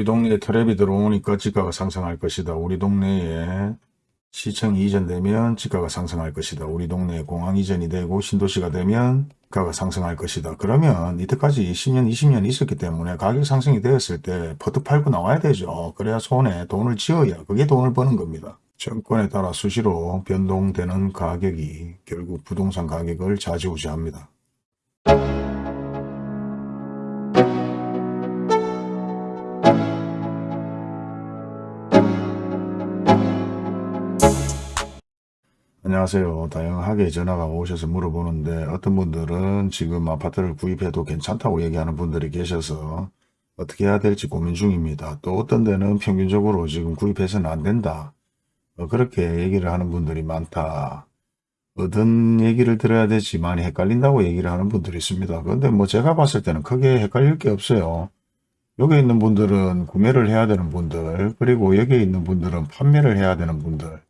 우리 동네에 트랩이 들어오니까 지가가 상승할 것이다. 우리 동네에 시청이 이전되면 지가가 상승할 것이다. 우리 동네에 공항 이전이 되고 신도시가 되면 가가 상승할 것이다. 그러면 이때까지 10년, 20년 있었기 때문에 가격 상승이 되었을 때 퍼트 팔고 나와야 되죠. 그래야 손에 돈을 쥐어야 그게 돈을 버는 겁니다. 정권에 따라 수시로 변동되는 가격이 결국 부동산 가격을 좌지우지합니다. 안녕하세요. 다양하게 전화가 오셔서 물어보는데 어떤 분들은 지금 아파트를 구입해도 괜찮다고 얘기하는 분들이 계셔서 어떻게 해야 될지 고민 중입니다. 또 어떤 데는 평균적으로 지금 구입해서는 안 된다. 어, 그렇게 얘기를 하는 분들이 많다. 어떤 얘기를 들어야 될지 많이 헷갈린다고 얘기를 하는 분들이 있습니다. 그런데 뭐 제가 봤을 때는 크게 헷갈릴 게 없어요. 여기 있는 분들은 구매를 해야 되는 분들, 그리고 여기 있는 분들은 판매를 해야 되는 분들,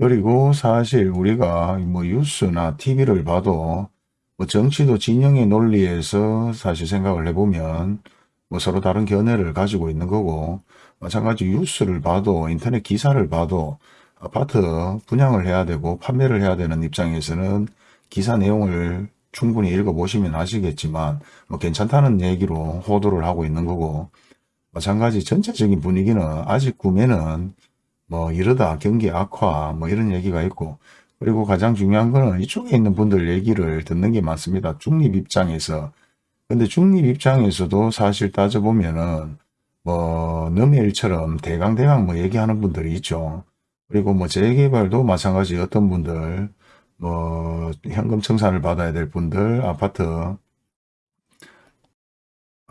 그리고 사실 우리가 뭐 뉴스나 TV를 봐도 뭐 정치도 진영의 논리에서 사실 생각을 해보면 뭐 서로 다른 견해를 가지고 있는 거고 마찬가지 뉴스를 봐도 인터넷 기사를 봐도 아파트 분양을 해야 되고 판매를 해야 되는 입장에서는 기사 내용을 충분히 읽어보시면 아시겠지만 뭐 괜찮다는 얘기로 호도를 하고 있는 거고 마찬가지 전체적인 분위기는 아직 구매는 뭐 이러다 경기 악화 뭐 이런 얘기가 있고 그리고 가장 중요한 거는 이쪽에 있는 분들 얘기를 듣는 게 많습니다. 중립 입장에서 근데 중립 입장에서도 사실 따져보면은 뭐 넘일처럼 대강대강 뭐 얘기하는 분들이 있죠. 그리고 뭐 재개발도 마찬가지 어떤 분들 뭐 현금 청산을 받아야 될 분들 아파트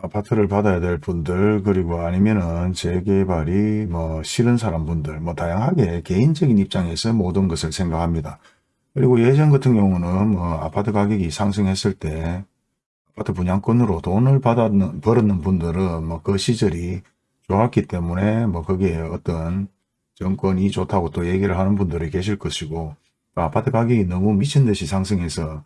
아파트를 받아야 될 분들 그리고 아니면은 재개발이 뭐 싫은 사람 분들 뭐 다양하게 개인적인 입장에서 모든 것을 생각합니다. 그리고 예전 같은 경우는 뭐 아파트 가격이 상승했을 때 아파트 분양권으로 돈을 받았는 벌었는 분들은 뭐 그 시절이 좋았기 때문에 뭐 거기에 어떤 정권이 좋다고 또 얘기를 하는 분들이 계실 것이고 아파트 가격이 너무 미친 듯이 상승해서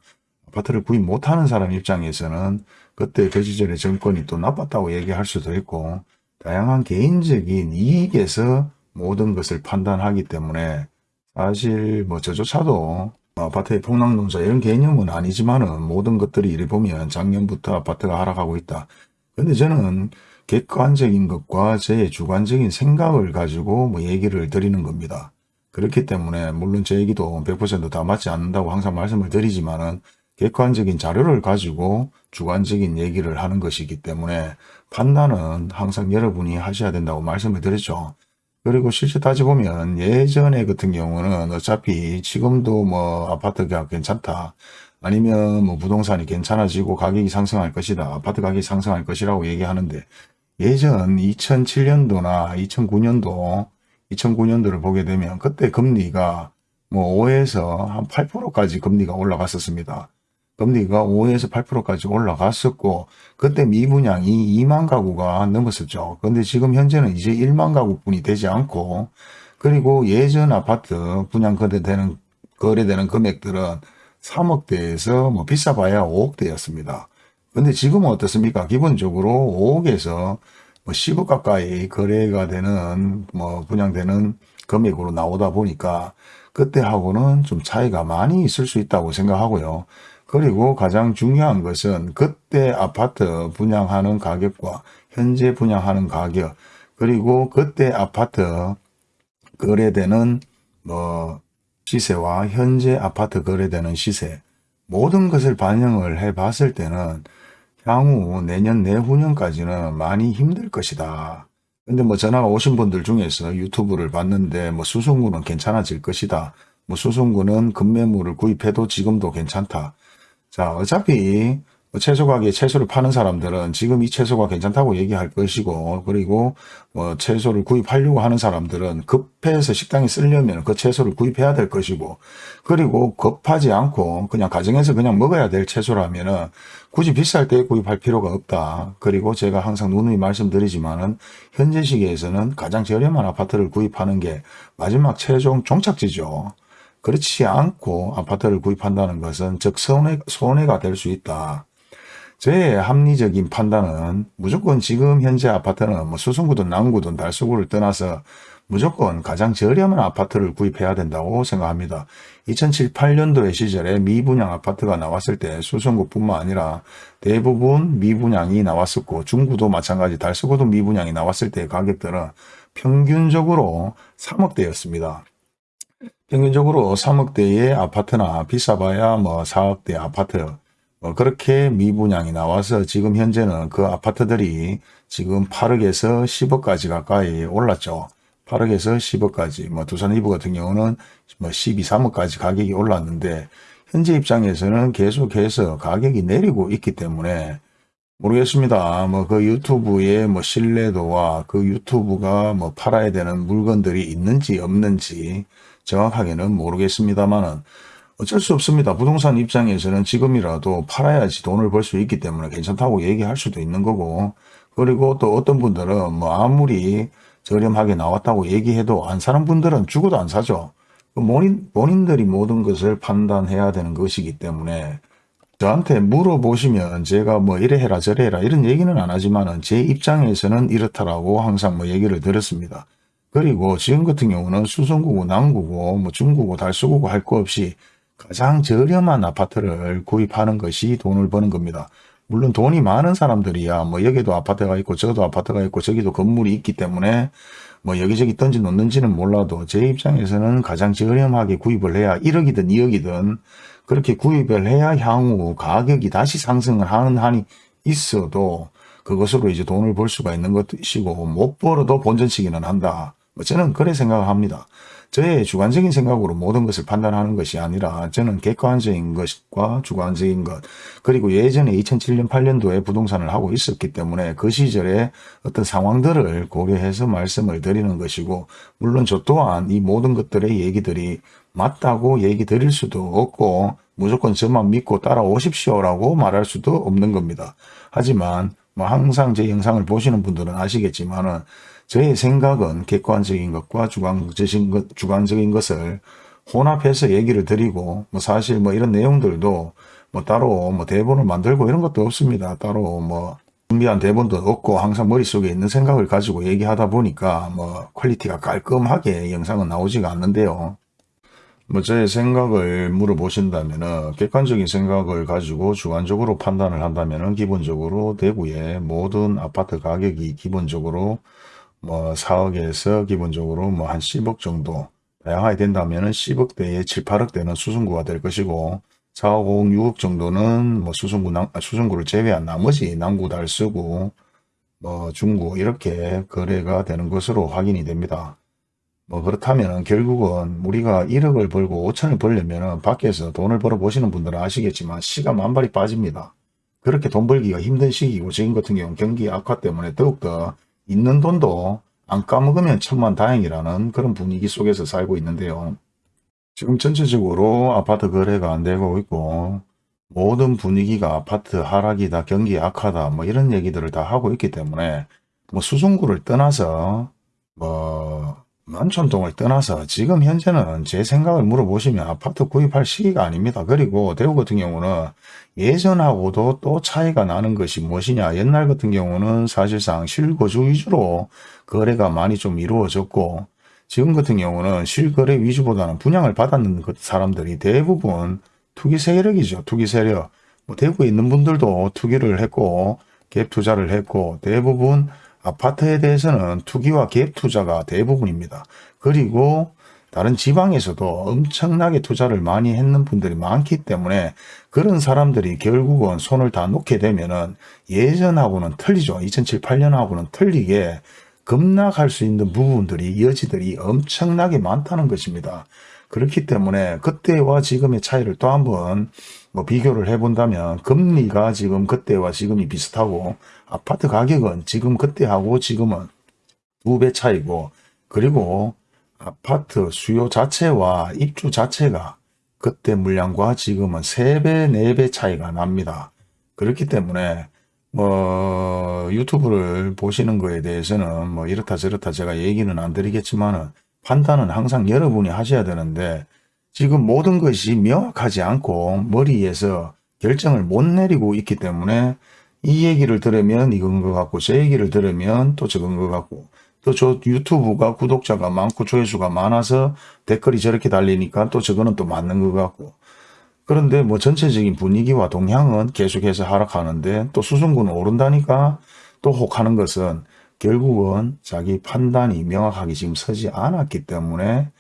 아파트를 구입 못하는 사람 입장에서는 그때 그 시절의 정권이 또 나빴다고 얘기할 수도 있고 다양한 개인적인 이익에서 모든 것을 판단하기 때문에 사실 뭐 저조차도 아파트의 폭락농사 이런 개념은 아니지만은 모든 것들이 이래 보면 작년부터 아파트가 하락하고 있다. 근데 저는 객관적인 것과 제 주관적인 생각을 가지고 뭐 얘기를 드리는 겁니다. 그렇기 때문에 물론 제 얘기도 100%다 맞지 않는다고 항상 말씀을 드리지만은 객관적인 자료를 가지고 주관적인 얘기를 하는 것이기 때문에 판단은 항상 여러분이 하셔야 된다고 말씀을 드렸죠. 그리고 실제 따져보면 예전에 같은 경우는 어차피 지금도 뭐 아파트가 괜찮다. 아니면 뭐 부동산이 괜찮아지고 가격이 상승할 것이다. 아파트 가격이 상승할 것이라고 얘기하는데 예전 2007년도나 2009년도 2009년도를 보게 되면 그때 금리가 뭐 5에서 한 8%까지 금리가 올라갔었습니다. 금리가 5에서 8%까지 올라갔었고 그때 미분양이 2만 가구가 넘었었죠. 그런데 지금 현재는 이제 1만 가구뿐이 되지 않고 그리고 예전 아파트 분양 거래되는 거래되는 금액들은 3억대에서 뭐 비싸봐야 5억대였습니다. 근데 지금은 어떻습니까? 기본적으로 5억에서 뭐 10억 가까이 거래가 되는 뭐 분양되는 금액으로 나오다 보니까 그때하고는 좀 차이가 많이 있을 수 있다고 생각하고요. 그리고 가장 중요한 것은 그때 아파트 분양하는 가격과 현재 분양하는 가격 그리고 그때 아파트 거래되는 뭐 시세와 현재 아파트 거래되는 시세 모든 것을 반영을 해 봤을 때는 향후 내년 내후년까지는 많이 힘들 것이다. 근데 뭐 전화가 오신 분들 중에서 유튜브를 봤는데 뭐 수송구는 괜찮아질 것이다. 뭐 수송구는 급매물을 구입해도 지금도 괜찮다. 자, 어차피 뭐 채소 가게에 채소를 파는 사람들은 지금 이 채소가 괜찮다고 얘기할 것이고 그리고 뭐 채소를 구입하려고 하는 사람들은 급해서 식당에 쓰려면 그 채소를 구입해야 될 것이고 그리고 급하지 않고 그냥 가정에서 그냥 먹어야 될 채소라면 은 굳이 비쌀 때 구입할 필요가 없다. 그리고 제가 항상 누누이 말씀드리지만 은 현재 시기에서는 가장 저렴한 아파트를 구입하는 게 마지막 최종 종착지죠. 그렇지 않고 아파트를 구입한다는 것은 즉 손해, 손해가 될 수 있다. 제 합리적인 판단은 무조건 지금 현재 아파트는 뭐 수성구든 남구든 달서구를 떠나서 무조건 가장 저렴한 아파트를 구입해야 된다고 생각합니다. 2007, 8년도의 시절에 미분양 아파트가 나왔을 때 수성구뿐만 아니라 대부분 미분양이 나왔었고 중구도 마찬가지 달서구도 미분양이 나왔을 때 가격들은 평균적으로 3억대였습니다. 평균적으로 3억대의 아파트나 비싸봐야 뭐 4억대 아파트 뭐 그렇게 미분양이 나와서 지금 현재는 그 아파트들이 지금 8억에서 10억까지 가까이 올랐죠. 8억에서 10억까지 뭐 두산 이브 같은 경우는 뭐 12, 3억까지 가격이 올랐는데 현재 입장에서는 계속해서 가격이 내리고 있기 때문에 모르겠습니다. 뭐 그 유튜브의 뭐 신뢰도와 그 유튜브가 뭐 팔아야 되는 물건들이 있는지 없는지 정확하게는 모르겠습니다만은 어쩔 수 없습니다. 부동산 입장에서는 지금이라도 팔아야지 돈을 벌 수 있기 때문에 괜찮다고 얘기할 수도 있는 거고 그리고 또 어떤 분들은 뭐 아무리 저렴하게 나왔다고 얘기해도 안 사는 분들은 죽어도 안 사죠. 그 본인, 본인들이 모든 것을 판단해야 되는 것이기 때문에 저한테 물어보시면 제가 뭐 이래 해라 저래 해라 이런 얘기는 안 하지만은 제 입장에서는 이렇다라고 항상 뭐 얘기를 드렸습니다. 그리고 지금 같은 경우는 수성구고 남구고 뭐 중구고 달서구고 할 거 없이 가장 저렴한 아파트를 구입하는 것이 돈을 버는 겁니다. 물론 돈이 많은 사람들이야 뭐 여기도 아파트가 있고 저기도 아파트가 있고 저기도 건물이 있기 때문에 뭐 여기저기 던지 놓는지는 몰라도 제 입장에서는 가장 저렴하게 구입을 해야 1억이든 2억이든 그렇게 구입을 해야 향후 가격이 다시 상승을 하는 한이 있어도 그것으로 이제 돈을 벌 수가 있는 것이고 못 벌어도 본전치기는 한다. 뭐 저는 그래 생각합니다. 저의 주관적인 생각으로 모든 것을 판단하는 것이 아니라 저는 객관적인 것과 주관적인 것 그리고 예전에 2007년 8년도에 부동산을 하고 있었기 때문에 그 시절에 어떤 상황들을 고려해서 말씀을 드리는 것이고 물론 저 또한 이 모든 것들의 얘기들이 맞다고 얘기 드릴 수도 없고 무조건 저만 믿고 따라오십시오라고 말할 수도 없는 겁니다. 하지만 뭐 항상 제 영상을 보시는 분들은 아시겠지만 은 저의 생각은 객관적인 것과 주관적인, 것, 주관적인 것을 혼합해서 얘기를 드리고 뭐 사실 뭐 이런 내용들도 뭐 따로 뭐 대본을 만들고 이런 것도 없습니다. 따로 뭐 준비한 대본도 없고 항상 머릿속에 있는 생각을 가지고 얘기하다 보니까 뭐 quality가 깔끔하게 영상은 나오지가 않는데요. 뭐 저의 생각을 물어보신다면은 객관적인 생각을 가지고 주관적으로 판단을 한다면은 기본적으로 대구의 모든 아파트 가격이 기본적으로 뭐 4억에서 기본적으로 뭐 한 10억 정도 다양하게 된다면 은 10억대에 7, 8억대는 수승구가 될 것이고 4억, 5억, 6억 정도는 뭐 수승구, 남, 아, 수승구를 제외한 나머지 남구, 달서구, 뭐 중구 이렇게 거래가 되는 것으로 확인이 됩니다. 뭐 그렇다면 결국은 우리가 1억을 벌고 5천을 벌려면 밖에서 돈을 벌어 보시는 분들은 아시겠지만 시가 만발이 빠집니다. 그렇게 돈 벌기가 힘든 시기고 지금 같은 경우는 경기 악화 때문에 더욱더 있는 돈도 안 까먹으면 천만 다행이라는 그런 분위기 속에서 살고 있는데요. 지금 전체적으로 아파트 거래가 안 되고 있고 모든 분위기가 아파트 하락이다 경기 악하다 뭐 이런 얘기들을 다 하고 있기 때문에 뭐 수송구를 떠나서 뭐 만촌동을 떠나서 지금 현재는 제 생각을 물어보시면 아파트 구입할 시기가 아닙니다. 그리고 대구 같은 경우는 예전하고도 또 차이가 나는 것이 무엇이냐. 옛날 같은 경우는 사실상 실거주 위주로 거래가 많이 좀 이루어졌고 지금 같은 경우는 실거래 위주보다는 분양을 받았는 그 사람들이 대부분 투기 세력이죠. 투기 세력. 뭐 대구에 있는 분들도 투기를 했고 갭 투자를 했고 대부분 아파트에 대해서는 투기와 갭 투자가 대부분입니다. 그리고 다른 지방에서도 엄청나게 투자를 많이 했는 분들이 많기 때문에 그런 사람들이 결국은 손을 다 놓게 되면은 예전하고는 틀리죠. 2007, 8년하고는 틀리게 급락할 수 있는 부분들이 여지들이 엄청나게 많다는 것입니다. 그렇기 때문에 그때와 지금의 차이를 또 한번 뭐 비교를 해본다면 금리가 지금 그때와 지금이 비슷하고 아파트 가격은 지금 그때하고 지금은 두 배 차이고 그리고 아파트 수요 자체와 입주 자체가 그때 물량과 지금은 3배, 4배 차이가 납니다. 그렇기 때문에 뭐 유튜브를 보시는 거에 대해서는 뭐 이렇다 저렇다 제가 얘기는 안 드리겠지만은 판단은 항상 여러분이 하셔야 되는데 지금 모든 것이 명확하지 않고 머리에서 결정을 못 내리고 있기 때문에 이 얘기를 들으면 이건 것 같고 저 얘기를 들으면 또 저건 것 같고 또 저 유튜브가 구독자가 많고 조회수가 많아서 댓글이 저렇게 달리니까 또 저거는 또 맞는 것 같고 그런데 뭐 전체적인 분위기와 동향은 계속해서 하락하는데 또 수성구는 오른다니까 또 혹하는 것은 결국은 자기 판단이 명확하게 지금 서지 않았기 때문에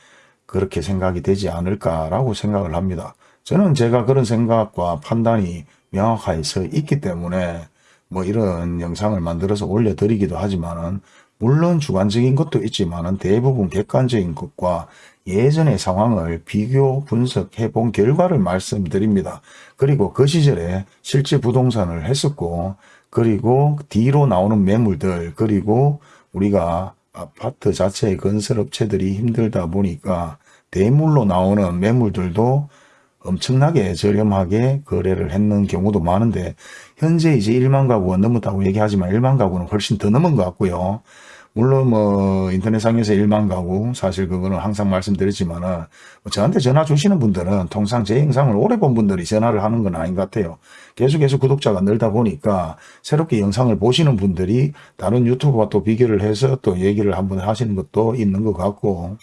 그렇게 생각이 되지 않을까라고 생각을 합니다. 저는 제가 그런 생각과 판단이 명확하게 서 있기 때문에 뭐 이런 영상을 만들어서 올려드리기도 하지만은 물론 주관적인 것도 있지만은 대부분 객관적인 것과 예전의 상황을 비교 분석해 본 결과를 말씀드립니다. 그리고 그 시절에 실제 부동산을 했었고 그리고 뒤로 나오는 매물들 그리고 우리가 아파트 자체의 건설업체들이 힘들다 보니까 대물로 나오는 매물들도 엄청나게 저렴하게 거래를 했는 경우도 많은데 현재 이제 1만 가구가 넘었다고 얘기하지만 1만 가구는 훨씬 더 넘은 것 같고요. 물론 뭐 인터넷상에서 1만 가구 사실 그거는 항상 말씀드렸지만은 뭐 저한테 전화 주시는 분들은 통상 제 영상을 오래 본 분들이 전화를 하는 건 아닌 것 같아요. 계속해서 구독자가 늘다 보니까 새롭게 영상을 보시는 분들이 다른 유튜브와 또 비교를 해서 또 얘기를 한번 하시는 것도 있는 것 같고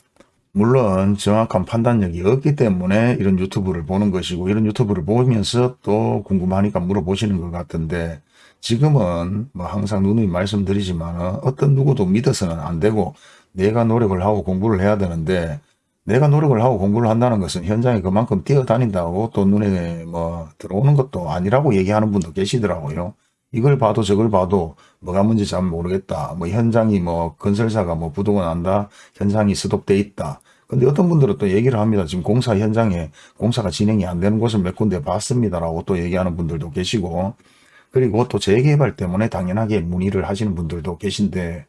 물론 정확한 판단력이 없기 때문에 이런 유튜브를 보는 것이고 이런 유튜브를 보면서 또 궁금하니까 물어보시는 것 같은데 지금은 뭐 항상 누누이 말씀드리지만 어떤 누구도 믿어서는 안 되고 내가 노력을 하고 공부를 해야 되는데 내가 노력을 하고 공부를 한다는 것은 현장에 그만큼 뛰어다닌다고 또 눈에 뭐 들어오는 것도 아니라고 얘기하는 분도 계시더라고요. 이걸 봐도 저걸 봐도 뭐가 문제 잘 모르겠다. 뭐 현장이 뭐 건설사가 뭐 부도가 난다. 현장이 스톱돼 있다. 근데 어떤 분들은 또 얘기를 합니다. 지금 공사 현장에 공사가 진행이 안 되는 곳을 몇 군데 봤습니다라고 또 얘기하는 분들도 계시고 그리고 또 재개발 때문에 당연하게 문의를 하시는 분들도 계신데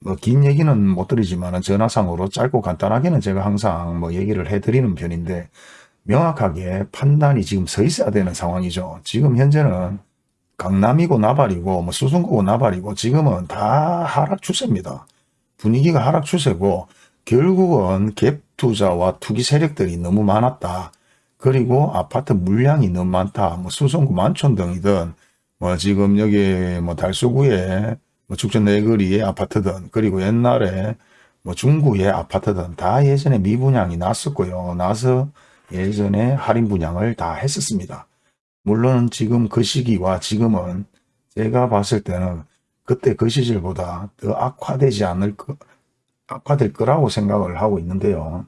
뭐 긴 얘기는 못 드리지만 전화상으로 짧고 간단하게는 제가 항상 뭐 얘기를 해드리는 편인데 명확하게 판단이 지금 서 있어야 되는 상황이죠. 지금 현재는 강남이고 나발이고 뭐 수성구고 나발이고 지금은 다 하락 추세입니다. 분위기가 하락 추세고 결국은 갭 투자와 투기 세력들이 너무 많았다. 그리고 아파트 물량이 너무 많다. 뭐 수성구 만촌 등이든 뭐 지금 여기 뭐 달수구에 뭐 축전 내거리의 아파트든 그리고 옛날에 뭐 중구의 아파트든 다 예전에 미분양이 났었고요. 나서 예전에 할인 분양을 다 했었습니다. 물론 지금 그 시기와 지금은 제가 봤을 때는 그때 그 시절보다 더 악화되지 않을 거, 악화될 거라고 생각을 하고 있는데요.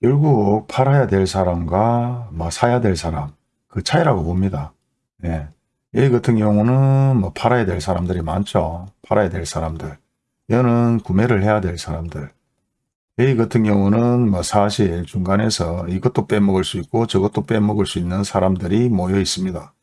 결국 팔아야 될 사람과 뭐 사야 될 사람 그 차이라고 봅니다. 예. 여기 같은 경우는 뭐 팔아야 될 사람들이 많죠. 팔아야 될 사람들. 얘는 구매를 해야 될 사람들. A 같은 경우는 뭐 사실 중간에서 이것도 빼먹을 수 있고 저것도 빼먹을 수 있는 사람들이 모여 있습니다.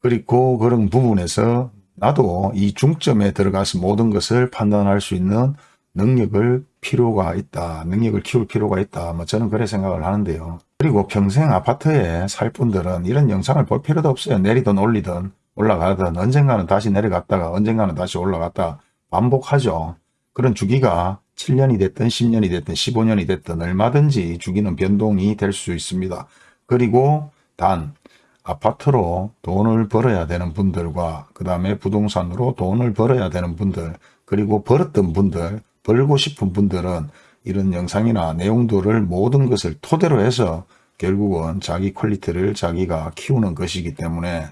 그리고 그런 부분에서 나도 이 중점에 들어가서 모든 것을 판단할 수 있는 능력을 필요가 있다. 능력을 키울 필요가 있다. 뭐 저는 그래 생각을 하는데요. 그리고 평생 아파트에 살 분들은 이런 영상을 볼 필요도 없어요. 내리든 올리든 올라가든 언젠가는 다시 내려갔다가 언젠가는 다시 올라갔다 반복하죠. 그런 주기가 7년이 됐든 10년이 됐든 15년이 됐든 얼마든지 주기는 변동이 될 수 있습니다. 그리고 단 아파트로 돈을 벌어야 되는 분들과 그 다음에 부동산으로 돈을 벌어야 되는 분들 그리고 벌었던 분들 벌고 싶은 분들은 이런 영상이나 내용들을 모든 것을 토대로 해서 결국은 자기 quality를 자기가 키우는 것이기 때문에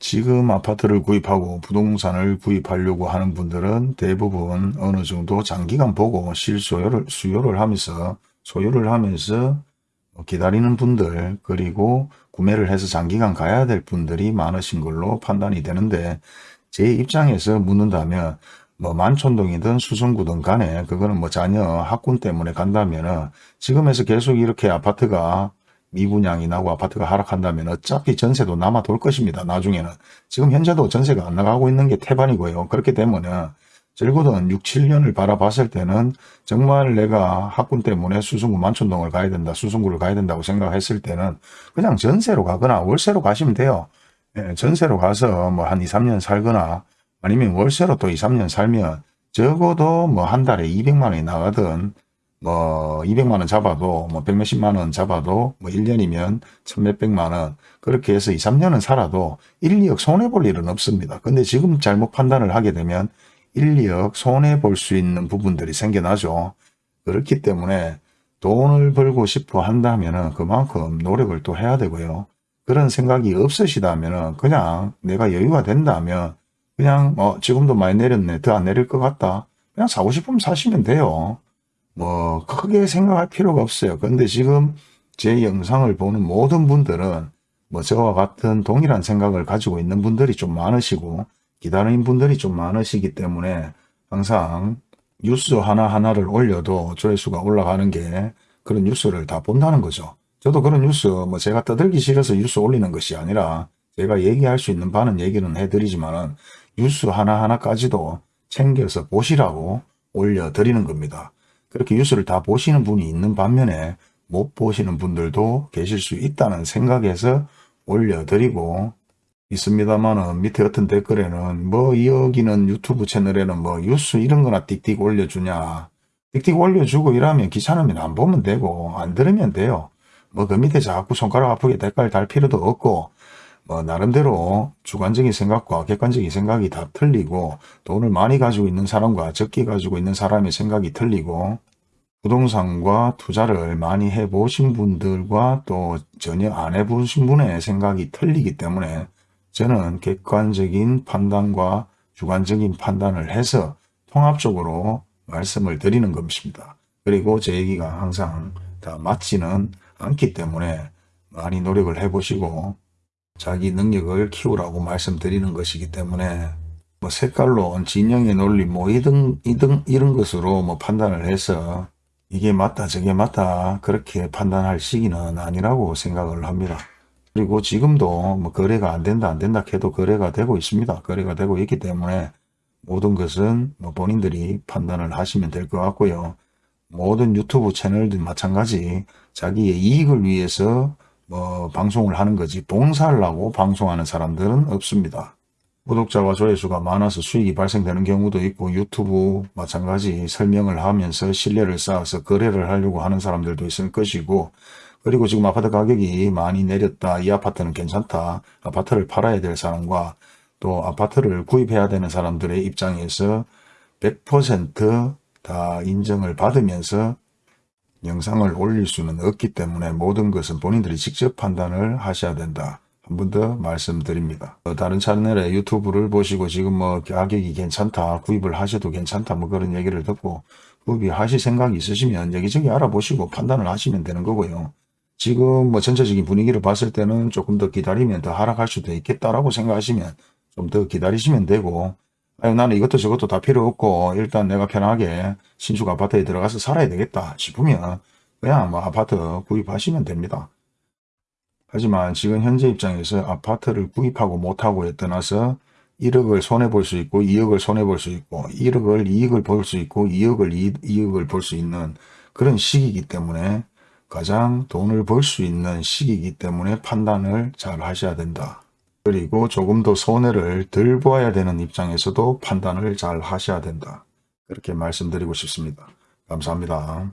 지금 아파트를 구입하고 부동산을 구입하려고 하는 분들은 대부분 어느 정도 장기간 보고 실소요를 수요를 하면서 소요를 하면서 기다리는 분들 그리고 구매를 해서 장기간 가야 될 분들이 많으신 걸로 판단이 되는데 제 입장에서 묻는다면 뭐 만촌동이든 수성구든 간에 그거는 뭐 자녀 학군 때문에 간다면 지금에서 계속 이렇게 아파트가 미분양이 나고 아파트가 하락한다면 어차피 전세도 남아 돌 것입니다. 나중에는. 지금 현재도 전세가 안 나가고 있는 게 태반이고요. 그렇게 되면 적어도 6, 7년을 바라봤을 때는 정말 내가 학군 때문에 수성구 만촌동을 가야 된다. 수성구를 가야 된다고 생각했을 때는 그냥 전세로 가거나 월세로 가시면 돼요. 예, 전세로 가서 뭐 한 2, 3년 살거나 아니면 월세로 또 2, 3년 살면 적어도 뭐 한 달에 200만 원이 나가든 뭐 200만원 잡아도 뭐 100몇십만원 잡아도 뭐 1년이면 천몇백만원 그렇게 해서 2, 3년은 살아도 1, 2억 손해볼 일은 없습니다. 근데 지금 잘못 판단을 하게 되면 1, 2억 손해볼 수 있는 부분들이 생겨나죠. 그렇기 때문에 돈을 벌고 싶어 한다면 그만큼 노력을 또 해야 되고요. 그런 생각이 없으시다면 그냥 내가 여유가 된다면 그냥 뭐 지금도 많이 내렸네 더 안 내릴 것 같다 그냥 사고 싶으면 사시면 돼요 뭐 크게 생각할 필요가 없어요 근데 지금 제 영상을 보는 모든 분들은 뭐 저와 같은 동일한 생각을 가지고 있는 분들이 좀 많으시고 기다리는 분들이 좀 많으시기 때문에 항상 뉴스 하나하나를 올려도 조회수가 올라가는 게 그런 뉴스를 다 본다는 거죠. 저도 그런 뉴스 뭐 제가 떠들기 싫어서 뉴스 올리는 것이 아니라 제가 얘기할 수 있는 바는 얘기는 해드리지만은 뉴스 하나하나까지도 챙겨서 보시라고 올려드리는 겁니다. 그렇게 뉴스를 다 보시는 분이 있는 반면에 못 보시는 분들도 계실 수 있다는 생각에서 올려드리고 있습니다만은 밑에 어떤 댓글에는 뭐 여기는 유튜브 채널에는 뭐 뉴스 이런 거나 띡띡 올려주냐 띡띡 올려주고 이러면 귀찮으면 안 보면 되고 안 들으면 돼요. 뭐 그 밑에 자꾸 손가락 아프게 댓글 달 필요도 없고 뭐 나름대로 주관적인 생각과 객관적인 생각이 다 틀리고 돈을 많이 가지고 있는 사람과 적게 가지고 있는 사람의 생각이 틀리고 부동산과 투자를 많이 해보신 분들과 또 전혀 안 해보신 분의 생각이 틀리기 때문에 저는 객관적인 판단과 주관적인 판단을 해서 통합적으로 말씀을 드리는 것입니다. 그리고 제 얘기가 항상 다 맞지는 않기 때문에 많이 노력을 해보시고 자기 능력을 키우라고 말씀드리는 것이기 때문에 뭐 색깔론, 진영의 논리 뭐 이등, 이등, 이런 것으로 뭐 판단을 해서 이게 맞다 저게 맞다 그렇게 판단할 시기는 아니라고 생각을 합니다. 그리고 지금도 뭐 거래가 안 된다 안 된다 해도 거래가 되고 있습니다. 거래가 되고 있기 때문에 모든 것은 뭐 본인들이 판단을 하시면 될 것 같고요. 모든 유튜브 채널도 마찬가지 자기의 이익을 위해서 뭐 방송을 하는 거지 봉사를 하고 방송하는 사람들은 없습니다. 구독자와 조회수가 많아서 수익이 발생되는 경우도 있고 유튜브 마찬가지 설명을 하면서 신뢰를 쌓아서 거래를 하려고 하는 사람들도 있을 것이고 그리고 지금 아파트 가격이 많이 내렸다 이 아파트는 괜찮다 아파트를 팔아야 될 사람과 또 아파트를 구입해야 되는 사람들의 입장에서 100%다 인정을 받으면서 영상을 올릴 수는 없기 때문에 모든 것은 본인들이 직접 판단을 하셔야 된다. 한 번 더 말씀드립니다. 어, 다른 채널의 유튜브를 보시고 지금 뭐 가격이 괜찮다, 구입을 하셔도 괜찮다, 뭐 그런 얘기를 듣고 구입하실 생각이 있으시면 여기저기 알아보시고 판단을 하시면 되는 거고요. 지금 뭐 전체적인 분위기를 봤을 때는 조금 더 기다리면 더 하락할 수도 있겠다라고 생각하시면 좀 더 기다리시면 되고 나는 이것도 저것도 다 필요 없고 일단 내가 편하게 신축 아파트에 들어가서 살아야 되겠다 싶으면 그냥 뭐 아파트 구입하시면 됩니다. 하지만 지금 현재 입장에서 아파트를 구입하고 못하고에 떠나서 1억을 손해볼 수 있고 2억을 손해볼 수 있고 1억을 이익을 볼 수 있고 2억을 이 익을 볼 수 있는 그런 시기이기 때문에 가장 돈을 벌 수 있는 시기이기 때문에 판단을 잘 하셔야 된다. 그리고 조금 더 손해를 덜 보아야 되는 입장에서도 판단을 잘 하셔야 된다. 그렇게 말씀드리고 싶습니다. 감사합니다.